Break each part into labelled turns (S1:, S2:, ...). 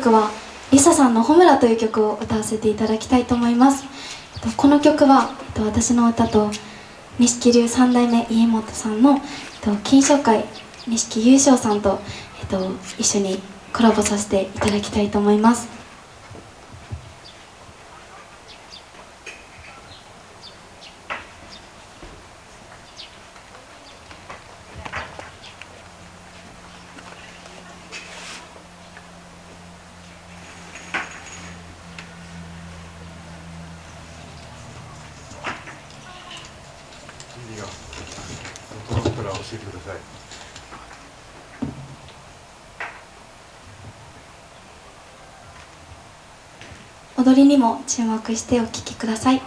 S1: 曲はリサさんの「ホムラ」という曲を歌わせていただきたいと思います。この曲は私の歌と錦龍三代目家元さんの金賞会錦優勝さんと一緒にコラボさせていただきたいと思います。味が。
S2: どうしたら教えてください
S1: 踊りにも注目してお聴きください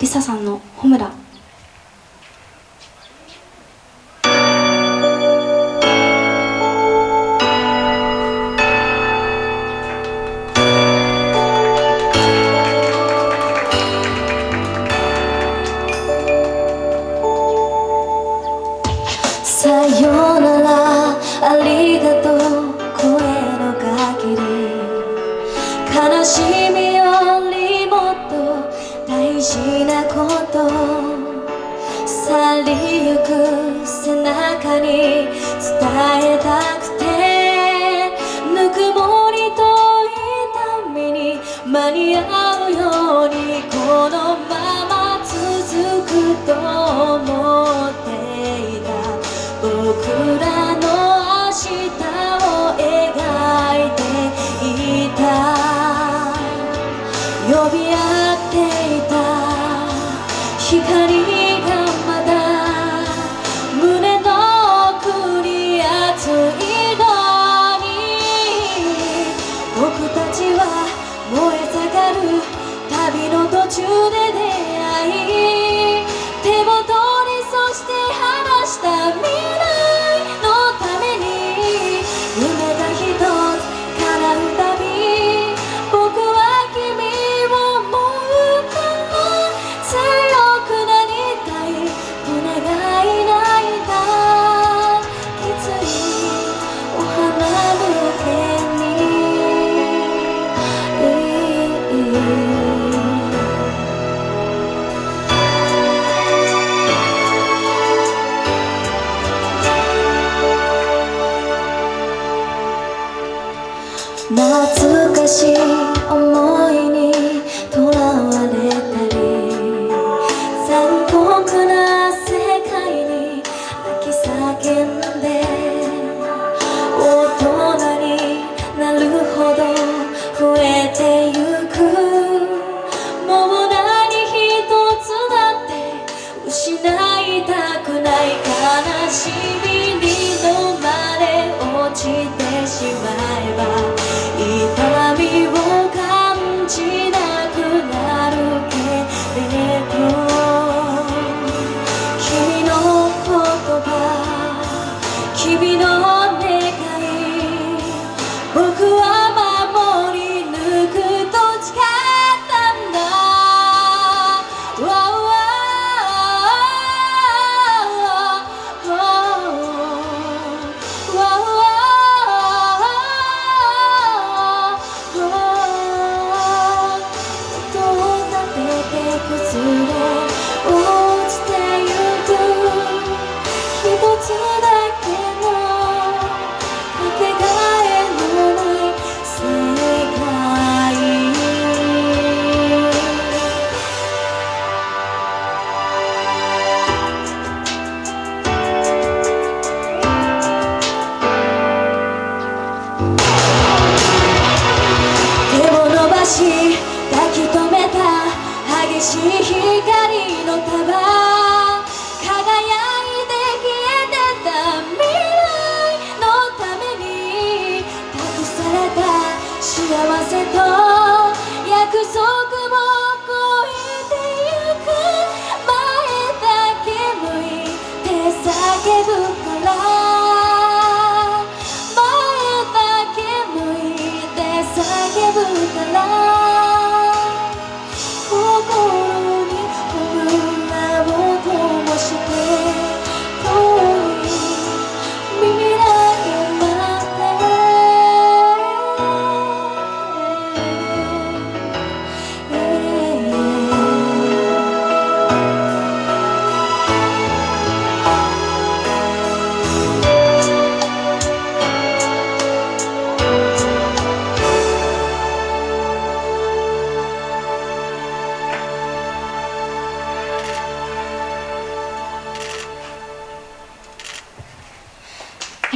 S1: リサさんの「ホムラ」大事なこと去りゆく背中に伝えたくてぬくもりと痛みに間に合うようにこのまま続くと思っていた。僕らの明日を描いていた。呼び合っていた。光が懐かしい。き留めた激しい光の束。輝いて消えてた未来のために託された幸せと約束を超えてゆく。前だけ向いて叫ぶ。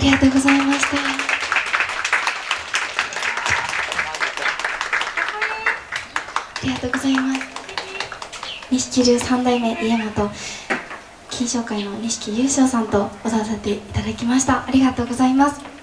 S3: りがとうございました。ありがとうございます。錦流三代目家元金賞会の錦優勝さんと踊らせていただきました。ありがとうございます。